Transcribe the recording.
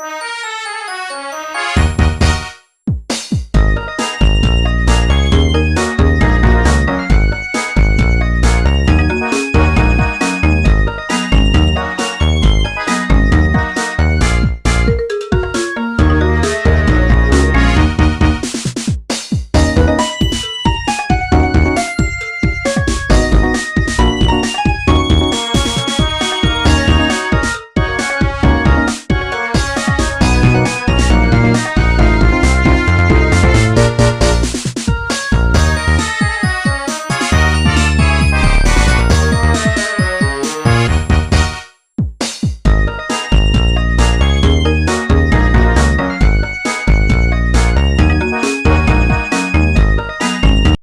Bye.